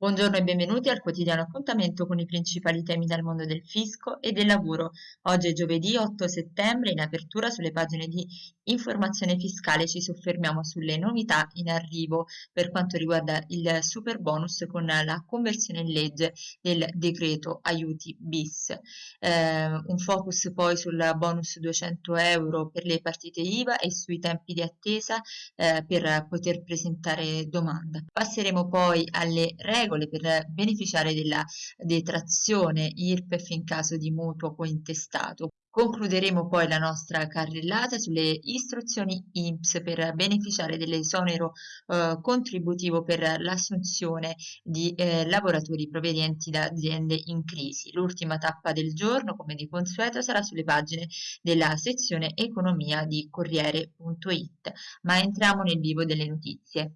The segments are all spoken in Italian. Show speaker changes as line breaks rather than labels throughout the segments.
Buongiorno e benvenuti al quotidiano appuntamento con i principali temi dal mondo del fisco e del lavoro. Oggi è giovedì 8 settembre, in apertura sulle pagine di informazione fiscale ci soffermiamo sulle novità in arrivo per quanto riguarda il super bonus con la conversione in legge del decreto aiuti bis. Eh, un focus poi sul bonus 200 euro per le partite IVA e sui tempi di attesa eh, per poter presentare domanda. Passeremo poi alle regole regole per beneficiare della detrazione IRPEF in caso di mutuo cointestato. Concluderemo poi la nostra carrellata sulle istruzioni INPS per beneficiare dell'esonero eh, contributivo per l'assunzione di eh, lavoratori provenienti da aziende in crisi. L'ultima tappa del giorno, come di consueto, sarà sulle pagine della sezione economia di Corriere.it. Ma entriamo nel vivo delle notizie.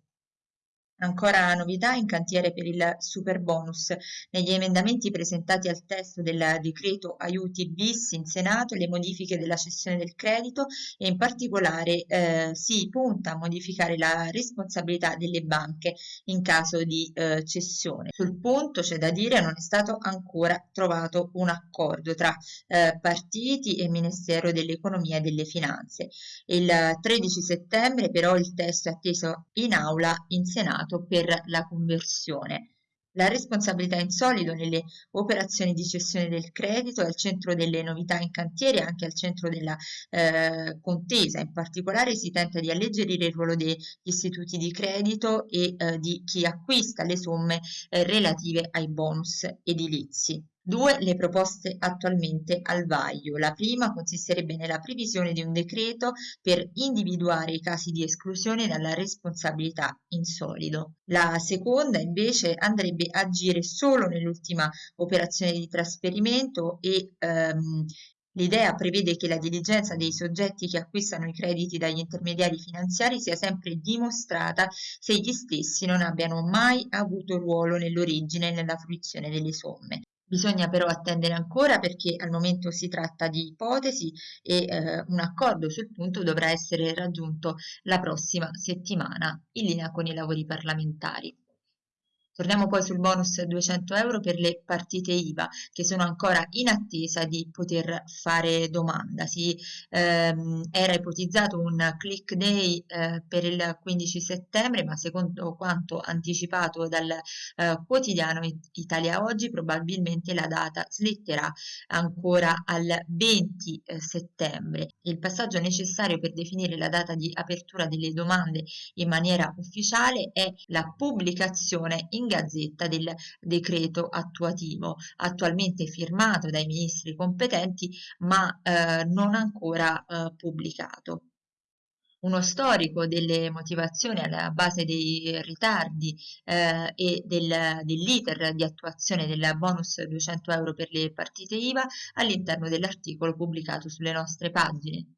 Ancora novità in cantiere per il super bonus. Negli emendamenti presentati al testo del decreto aiuti bis in Senato le modifiche della cessione del credito e in particolare eh, si punta a modificare la responsabilità delle banche in caso di eh, cessione. Sul punto c'è da dire non è stato ancora trovato un accordo tra eh, partiti e Ministero dell'Economia e delle Finanze. Il 13 settembre però il testo è atteso in aula in Senato destinato per la conversione. La responsabilità in solido nelle operazioni di cessione del credito è al centro delle novità in cantiere e anche al centro della eh, contesa. In particolare si tenta di alleggerire il ruolo degli istituti di credito e eh, di chi acquista le somme eh, relative ai bonus edilizi. Due le proposte attualmente al vaglio. La prima consisterebbe nella previsione di un decreto per individuare i casi di esclusione dalla responsabilità in solido. La seconda invece andrebbe a agire solo nell'ultima operazione di trasferimento e ehm, L'idea prevede che la diligenza dei soggetti che acquistano i crediti dagli intermediari finanziari sia sempre dimostrata se gli stessi non abbiano mai avuto ruolo nell'origine e nella fruizione delle somme. Bisogna però attendere ancora perché al momento si tratta di ipotesi e eh, un accordo sul punto dovrà essere raggiunto la prossima settimana in linea con i lavori parlamentari. Torniamo poi sul bonus 200 euro per le partite IVA che sono ancora in attesa di poter fare domanda. Si ehm, era ipotizzato un click day eh, per il 15 settembre, ma secondo quanto anticipato dal eh, quotidiano Italia Oggi, probabilmente la data slitterà ancora al 20 eh, settembre. Il passaggio necessario per definire la data di apertura delle domande in maniera ufficiale è la pubblicazione in in Gazzetta del decreto attuativo, attualmente firmato dai ministri competenti ma eh, non ancora eh, pubblicato uno storico delle motivazioni alla base dei ritardi eh, e del, dell'iter di attuazione del bonus 200 euro per le partite IVA all'interno dell'articolo pubblicato sulle nostre pagine.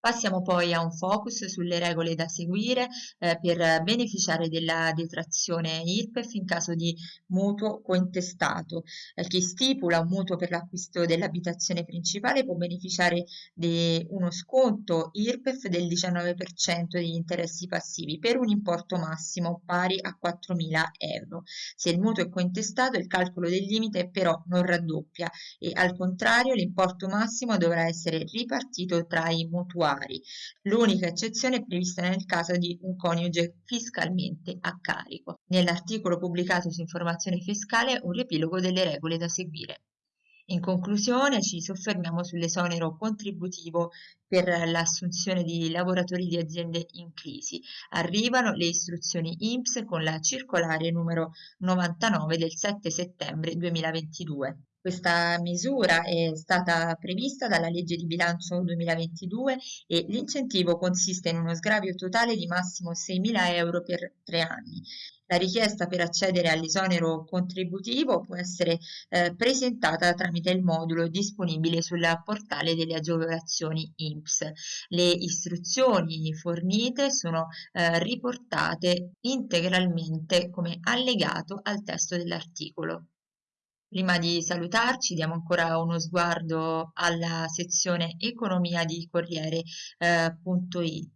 Passiamo poi a un focus sulle regole da seguire eh, per beneficiare della detrazione IRPEF in caso di mutuo cointestato. Eh, chi stipula un mutuo per l'acquisto dell'abitazione principale può beneficiare di uno sconto IRPEF del 19% degli interessi passivi per un importo massimo pari a 4.000 euro. Se il mutuo è cointestato il calcolo del limite però non raddoppia e al contrario l'importo massimo dovrà essere ripartito tra i mutuali mutuari. L'unica eccezione è prevista nel caso di un coniuge fiscalmente a carico. Nell'articolo pubblicato su informazione fiscale un riepilogo delle regole da seguire. In conclusione ci soffermiamo sull'esonero contributivo per l'assunzione di lavoratori di aziende in crisi. Arrivano le istruzioni INPS con la circolare numero 99 del 7 settembre 2022. Questa misura è stata prevista dalla legge di bilancio 2022 e l'incentivo consiste in uno sgravio totale di massimo 6.000 euro per tre anni. La richiesta per accedere all'esonero contributivo può essere eh, presentata tramite il modulo disponibile sul portale delle agevolazioni INPS. Le istruzioni fornite sono eh, riportate integralmente come allegato al testo dell'articolo. Prima di salutarci diamo ancora uno sguardo alla sezione economia di Corriere.it.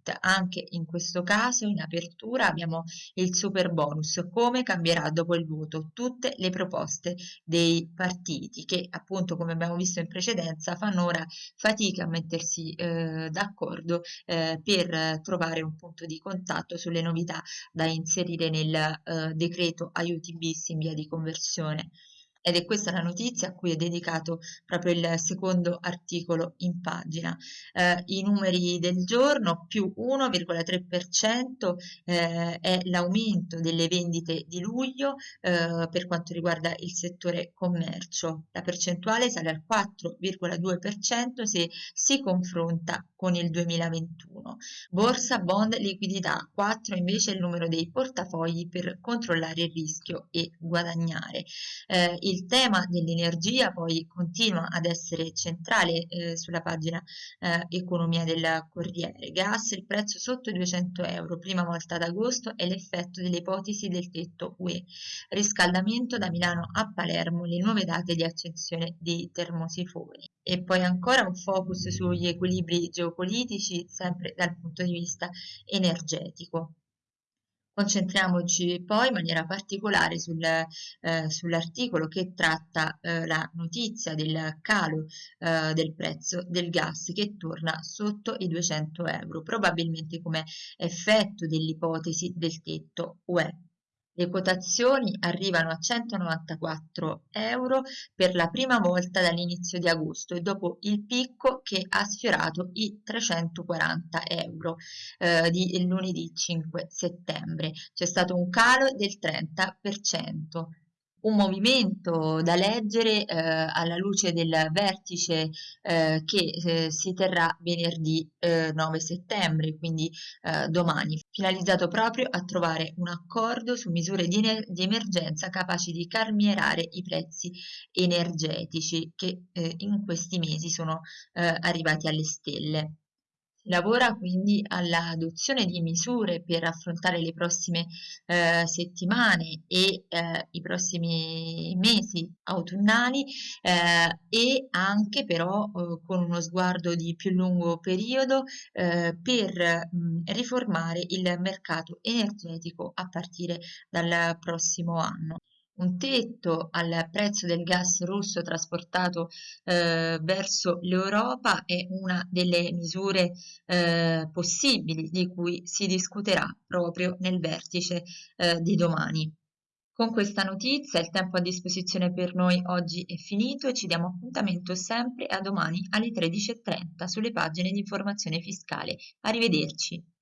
Eh, Anche in questo caso in apertura abbiamo il super bonus, come cambierà dopo il voto, tutte le proposte dei partiti che appunto come abbiamo visto in precedenza fanno ora fatica a mettersi eh, d'accordo eh, per trovare un punto di contatto sulle novità da inserire nel eh, decreto aiuti bis in via di conversione ed è questa la notizia a cui è dedicato proprio il secondo articolo in pagina. Eh, I numeri del giorno più 1,3% eh, è l'aumento delle vendite di luglio eh, per quanto riguarda il settore commercio. La percentuale sale al 4,2% se si confronta con il 2021. Borsa, bond, liquidità, 4 invece è il numero dei portafogli per controllare il rischio e guadagnare. Eh, il tema dell'energia poi continua ad essere centrale eh, sulla pagina eh, economia del Corriere. Gas, il prezzo sotto i 200 euro, prima volta ad agosto, è l'effetto delle ipotesi del tetto UE. Riscaldamento da Milano a Palermo, le nuove date di accensione dei termosifoni e poi ancora un focus sugli equilibri geopolitici sempre dal punto di vista energetico. Concentriamoci poi in maniera particolare sul, eh, sull'articolo che tratta eh, la notizia del calo eh, del prezzo del gas che torna sotto i 200 euro, probabilmente come effetto dell'ipotesi del tetto UE. Le quotazioni arrivano a 194 euro per la prima volta dall'inizio di agosto e dopo il picco che ha sfiorato i 340 euro eh, di lunedì 5 settembre. C'è stato un calo del 30% un movimento da leggere eh, alla luce del vertice eh, che eh, si terrà venerdì 9 eh, settembre, quindi eh, domani, finalizzato proprio a trovare un accordo su misure di, di emergenza capaci di calmierare i prezzi energetici che in questi mesi sono arrivati alle stelle. Lavora quindi all'adozione di misure per affrontare le prossime eh, settimane e eh, i prossimi mesi autunnali eh, e anche però eh, con uno sguardo di più lungo periodo eh, per mh, riformare il mercato energetico a partire dal prossimo anno un tetto al prezzo del gas russo trasportato eh, verso l'Europa è una delle misure eh, possibili di cui si discuterà proprio nel vertice eh, di domani. Con questa notizia il tempo a disposizione per noi oggi è finito e ci diamo appuntamento sempre a domani alle 13.30 sulle pagine di informazione fiscale. Arrivederci.